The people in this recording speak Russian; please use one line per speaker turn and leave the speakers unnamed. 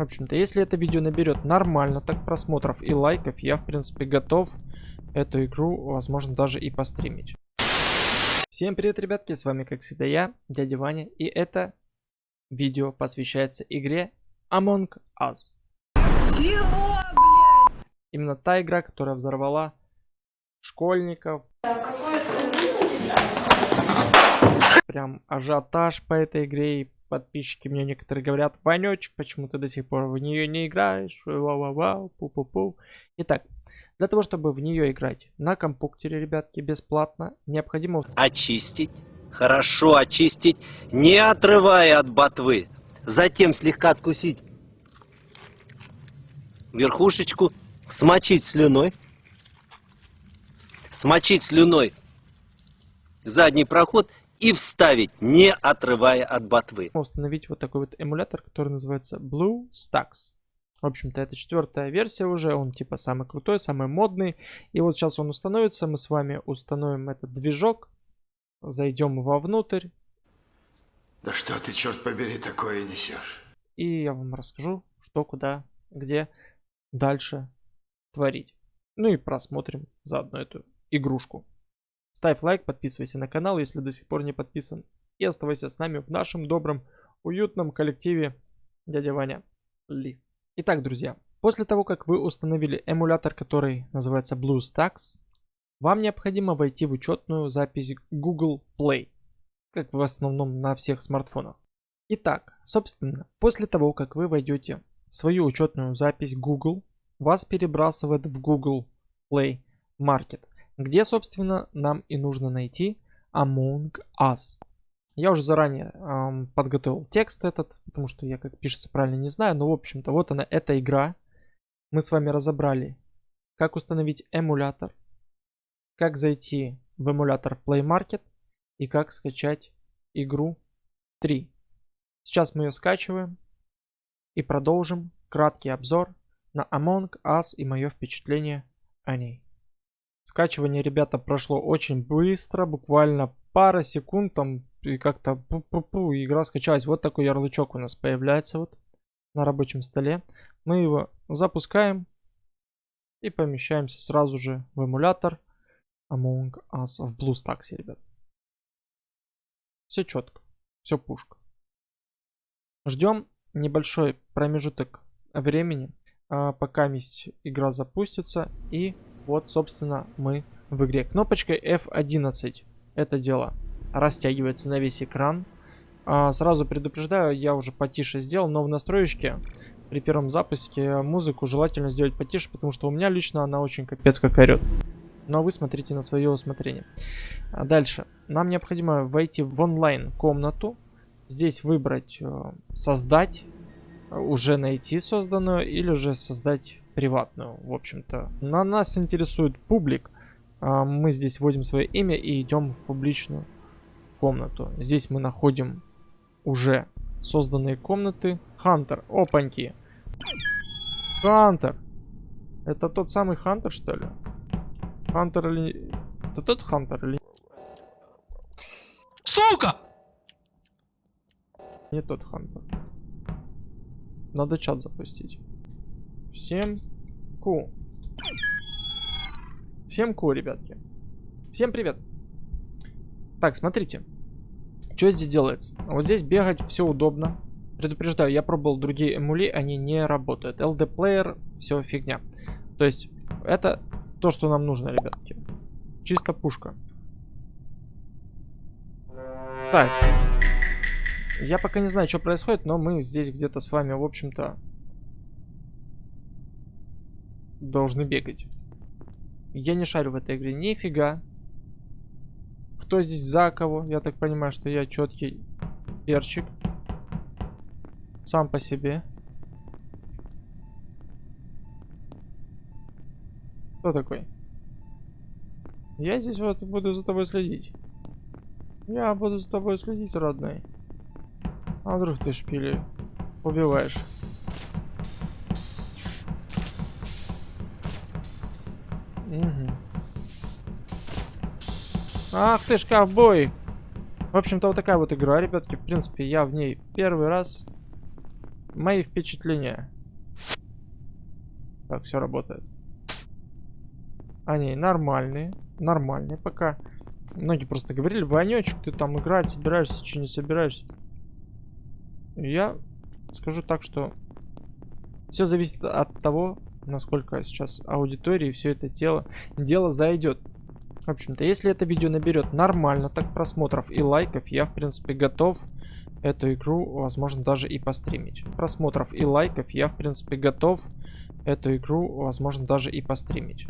В общем-то, если это видео наберет нормально так просмотров и лайков, я, в принципе, готов эту игру, возможно, даже и постримить. Всем привет, ребятки, с вами, как всегда, я, дядя Ваня, и это видео посвящается игре Among Us. Чего, блядь? Именно та игра, которая взорвала школьников. Прям ажиотаж по этой игре и подписчики мне некоторые говорят, Ванечек, почему ты до сих пор в нее не играешь? Вау-вау-вау, пу-пу-пу. Итак, для того, чтобы в нее играть на компьютере, ребятки, бесплатно, необходимо...
Очистить, хорошо очистить, не отрывая от ботвы. Затем слегка откусить верхушечку, смочить слюной. Смочить слюной задний проход и вставить, не отрывая от ботвы.
Установить вот такой вот эмулятор, который называется Blue Stacks. В общем-то, это четвертая версия уже, он типа самый крутой, самый модный. И вот сейчас он установится, мы с вами установим этот движок, зайдем вовнутрь.
Да что ты, черт побери, такое несешь?
И я вам расскажу, что, куда, где дальше творить. Ну и просмотрим заодно эту игрушку. Ставь лайк, подписывайся на канал, если до сих пор не подписан. И оставайся с нами в нашем добром, уютном коллективе дядя Ваня Ли. Итак, друзья, после того, как вы установили эмулятор, который называется BlueStacks, вам необходимо войти в учетную запись Google Play, как в основном на всех смартфонах. Итак, собственно, после того, как вы войдете в свою учетную запись Google, вас перебрасывает в Google Play Market где, собственно, нам и нужно найти Among Us. Я уже заранее эм, подготовил текст этот, потому что я как пишется правильно не знаю, но в общем-то вот она, эта игра. Мы с вами разобрали, как установить эмулятор, как зайти в эмулятор Play Market и как скачать игру 3. Сейчас мы ее скачиваем и продолжим краткий обзор на Among Us и мое впечатление о ней. Скачивание, ребята, прошло очень быстро, буквально пара секунд там и как-то пу-пу-пу, игра скачалась. Вот такой ярлычок у нас появляется вот на рабочем столе. Мы его запускаем и помещаемся сразу же в эмулятор Among Us в BlueStacks, ребят. Все четко, все пушка. Ждем небольшой промежуток времени, а, пока игра запустится и вот, собственно, мы в игре. Кнопочкой F11 это дело растягивается на весь экран. А, сразу предупреждаю, я уже потише сделал, но в настроечке при первом запуске музыку желательно сделать потише, потому что у меня лично она очень капец как орет. Но вы смотрите на свое усмотрение. А дальше. Нам необходимо войти в онлайн комнату. Здесь выбрать э, создать, уже найти созданную или же создать приватную, в общем-то. На нас интересует публик. А, мы здесь вводим свое имя и идем в публичную комнату. Здесь мы находим уже созданные комнаты. Хантер, опаньки. Хантер. Это тот самый Хантер, что ли? Хантер или... Это тот Хантер или...
Сука!
Не тот Хантер. Надо чат запустить. Всем ку. Всем ку, ребятки. Всем привет. Так, смотрите. Что здесь делается? Вот здесь бегать все удобно. Предупреждаю, я пробовал другие эмули, они не работают. LD Player, все фигня. То есть, это то, что нам нужно, ребятки. Чисто пушка. Так. Я пока не знаю, что происходит, но мы здесь где-то с вами, в общем-то, должны бегать. Я не шарю в этой игре нифига. Кто здесь за кого? Я так понимаю, что я четкий перчик. Сам по себе. Кто такой? Я здесь вот буду за тобой следить. Я буду за тобой следить, родной. А вдруг ты шпили убиваешь? Ах ты ж ковбой! В общем-то, вот такая вот игра, ребятки. В принципе, я в ней первый раз. мои впечатления. Так, все работает. Они нормальные. Нормальные пока. Многие просто говорили, Ванечек, ты там играть собираешься, что не собираешься. Я скажу так, что все зависит от того, насколько сейчас аудитории все это дело, дело зайдет. В общем-то, если это видео наберет нормально так просмотров и лайков, я, в принципе, готов эту игру, возможно, даже и постримить. Просмотров и лайков я, в принципе, готов эту игру, возможно, даже и постримить.